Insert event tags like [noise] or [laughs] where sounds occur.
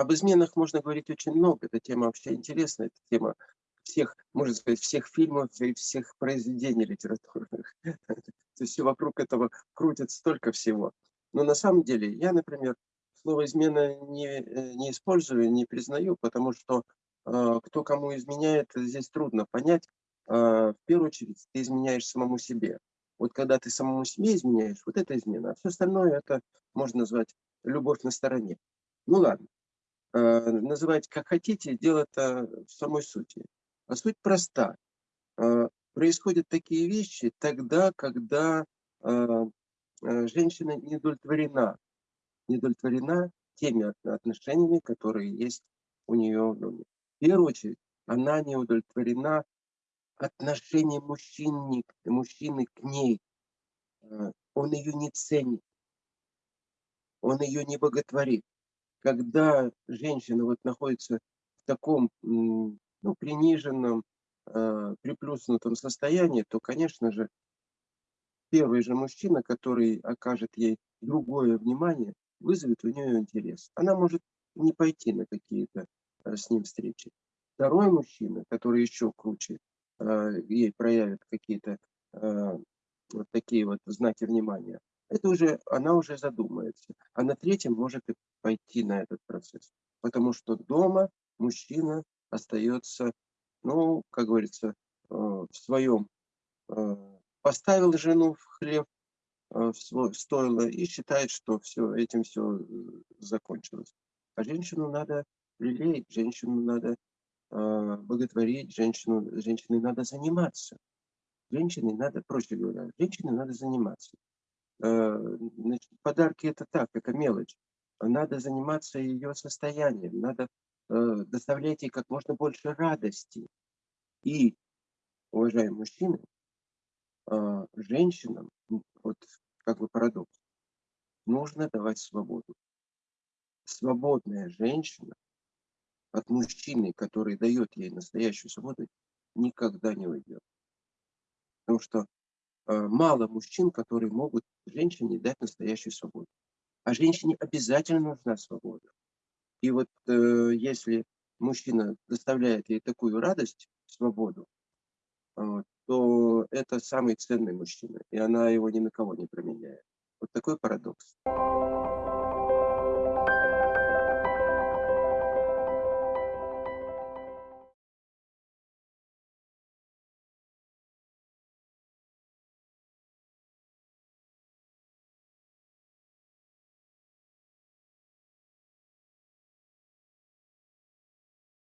Об изменах можно говорить очень много. Эта тема вообще интересная. Это тема всех, можно сказать, всех фильмов и всех произведений литературных. [laughs] То есть все вокруг этого крутит столько всего. Но на самом деле я, например, слово «измена» не, э, не использую, не признаю, потому что э, кто кому изменяет, здесь трудно понять. Э, в первую очередь ты изменяешь самому себе. Вот когда ты самому себе изменяешь, вот это измена. А все остальное это можно назвать любовь на стороне. Ну ладно. Э, называйте как хотите, дело-то в самой сути. А суть проста. Э, происходят такие вещи тогда, когда э, женщина не удовлетворена, не удовлетворена теми отношениями, которые есть у нее в доме. В первую очередь, она не удовлетворена отношением мужчины, мужчины к ней. Он ее не ценит, он ее не боготворит когда женщина вот находится в таком ну, приниженном, э, приплюснутом состоянии, то, конечно же, первый же мужчина, который окажет ей другое внимание, вызовет у нее интерес. Она может не пойти на какие-то э, с ним встречи. Второй мужчина, который еще круче, э, ей проявит какие-то вот такие вот знаки внимания, это уже, она уже задумается. А на третьем может и пойти на этот процесс. Потому что дома мужчина остается, ну, как говорится, э, в своем, э, поставил жену в хлеб, э, в свой стойло и считает, что все, этим все закончилось. А женщину надо лелеять, женщину надо боготворить, женщину, женщиной надо заниматься. Женщиной надо, проще говоря, женщиной надо заниматься. Значит, подарки это так, это мелочь надо заниматься ее состоянием, надо э, доставлять ей как можно больше радости. И, уважаемые мужчины, э, женщинам, вот как бы парадокс, нужно давать свободу. Свободная женщина от мужчины, который дает ей настоящую свободу, никогда не уйдет. Потому что э, мало мужчин, которые могут женщине дать настоящую свободу. А женщине обязательно нужна свобода. И вот э, если мужчина доставляет ей такую радость, свободу, э, то это самый ценный мужчина, и она его ни на кого не променяет. Вот такой парадокс.